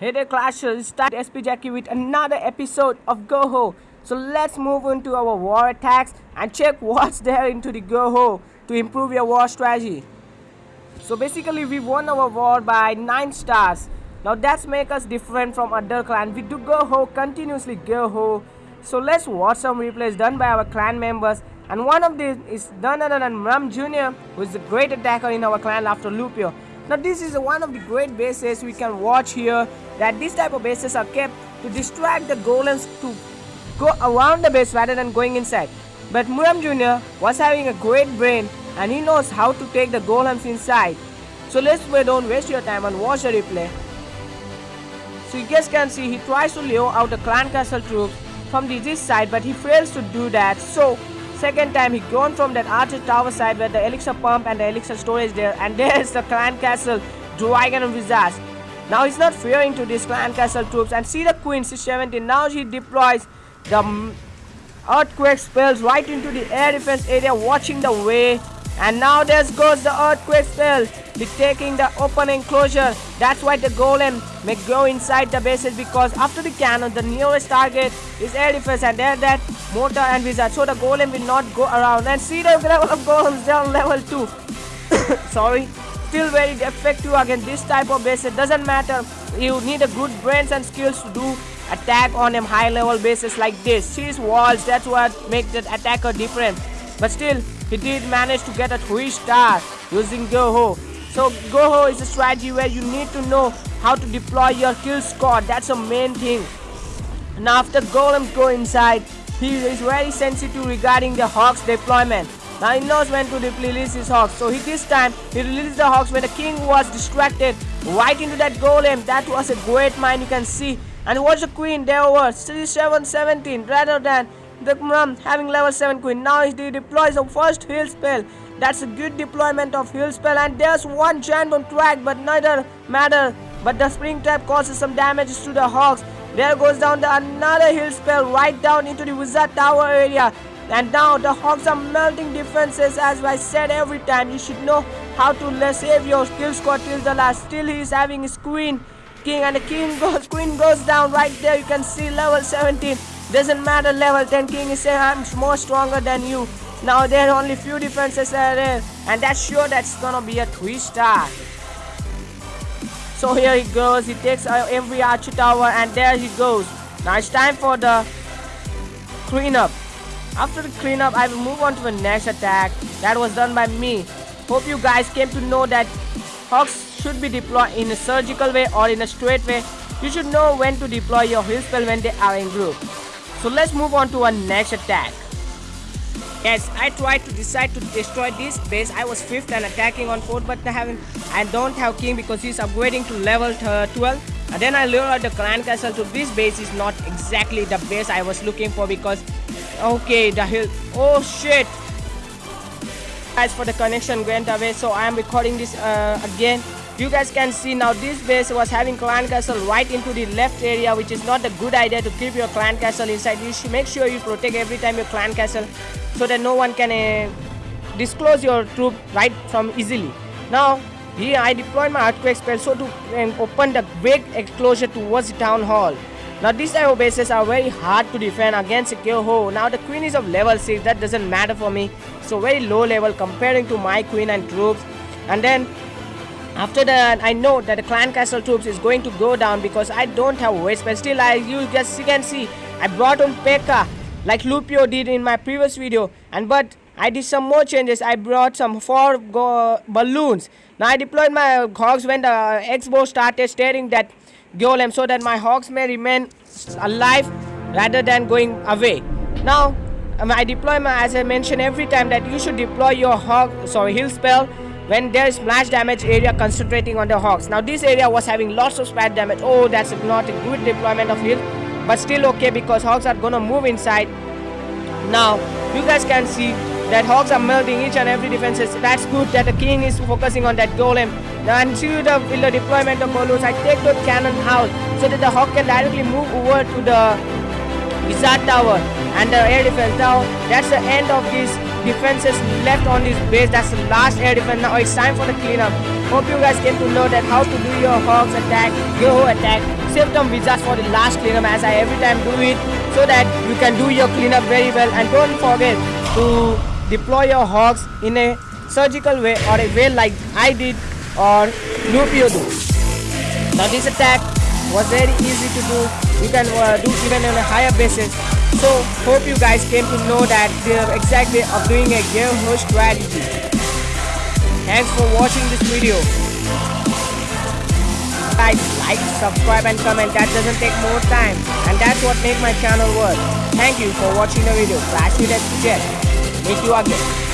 Hey there Clashers, start SP Jackie with another episode of Go-Ho. So let's move on to our war attacks and check what's there into the Go-Ho to improve your war strategy. So basically we won our war by 9 stars. Now that's make us different from other clan. We do Go-Ho continuously Go-Ho. So let's watch some replays done by our clan members and one of these is none other than Ram Jr. who is the great attacker in our clan after Lupio. Now this is one of the great bases we can watch here that these type of bases are kept to distract the golems to go around the base rather than going inside. But Muram Jr. was having a great brain and he knows how to take the golems inside. So let's don't waste your time and watch the replay. So you guys can see he tries to lure out the clan castle troops from the this side but he fails to do that. So Second time he gone from that archer tower side where the elixir pump and the elixir storage there and there's the clan castle dragon and visage. Now he's not fearing to these clan castle troops and see the queen c17 now she deploys the earthquake spells right into the air defense area watching the way and now there goes the earthquake spell taking the open enclosure. That's why the golem may go inside the bases because after the cannon, the nearest target is defense and there that mortar and wizard. So the golem will not go around. And see the level of golems down level 2. Sorry. Still very effective against this type of bases. Doesn't matter. You need a good brains and skills to do attack on them high level bases like this. See walls. That's what makes the attacker different. But still, he did manage to get a 3 star using Go-Ho. So Go-Ho is a strategy where you need to know how to deploy your kill squad. That's the main thing. And after Golem go inside, he is very sensitive regarding the Hogs deployment. Now he knows when to release his Hogs. So he, this time he released the Hogs when the king was distracted right into that golem. That was a great mine you can see. And watch the queen there over 7 17 rather than the Mum having level 7 queen. Now he deploys the first heal spell that's a good deployment of heal spell and there's one giant on track but neither matter. But the spring trap causes some damage to the hogs. There goes down the another heal spell right down into the wizard tower area. And now the hogs are melting defenses as I said every time. You should know how to save your kill squad till the last. Still he is having his queen king and the king goes queen goes down right there you can see level 17 doesn't matter level 10 king is saying i'm more stronger than you now there are only few defenses are there and that's sure that's gonna be a 3 star. So here he goes, he takes every archer tower and there he goes. Now it's time for the cleanup. After the cleanup, I will move on to the next attack that was done by me. Hope you guys came to know that Hawks should be deployed in a surgical way or in a straight way. You should know when to deploy your heal spell when they are in group. So let's move on to our next attack. Yes, I tried to decide to destroy this base. I was 5th and attacking on 4th but I haven't I don't have king because he's upgrading to level 12 and then I lured the clan castle so this base is not exactly the base I was looking for because okay the hill oh shit guys for the connection went away so I am recording this uh, again you guys can see now this base was having clan castle right into the left area which is not a good idea to keep your clan castle inside you should make sure you protect every time your clan castle so that no one can uh, disclose your troop right from easily now here i deployed my earthquake spell so to um, open the big enclosure towards the town hall now these of bases are very hard to defend against a Go-Ho. Now the queen is of level 6, that doesn't matter for me. So very low level comparing to my queen and troops. And then after that, I know that the clan castle troops is going to go down because I don't have waste. But still, I you guys you can see I brought on P.E.K.K.A like Lupio did in my previous video. And but I did some more changes. I brought some four balloons. Now I deployed my hogs when the X-bow started staring that golem so that my hogs may remain alive rather than going away. Now um, I deploy my as I mentioned every time that you should deploy your hog sorry heal spell when there is splash damage area concentrating on the hogs. Now this area was having lots of splash damage. Oh, that's not a good deployment of heal. But still okay because hogs are gonna move inside. Now, you guys can see that Hogs are melting each and every defenses. That's good that the king is focusing on that golem. And see the, the deployment of Golus, I take the cannon out so that the Hog can directly move over to the Wizard Tower and the air defense. Now that's the end of this defenses left on this base. That's the last air defense. Now it's time for the cleanup. Hope you guys came to know that how to do your Hogs attack, Go attack, save them wizards for the last cleanup as I every time do it so that you can do your cleanup very well and don't forget to deploy your hogs in a surgical way or a way like I did or Lupio do. Now this attack was very easy to do. You can uh, do even on a higher basis. So hope you guys came to know that the exact way of doing a gear host strategy. Thanks for watching this video. Guys, like, subscribe and comment. That doesn't take more time. And that's what make my channel work. Thank you for watching the video. Clash with Jet. Meet you again.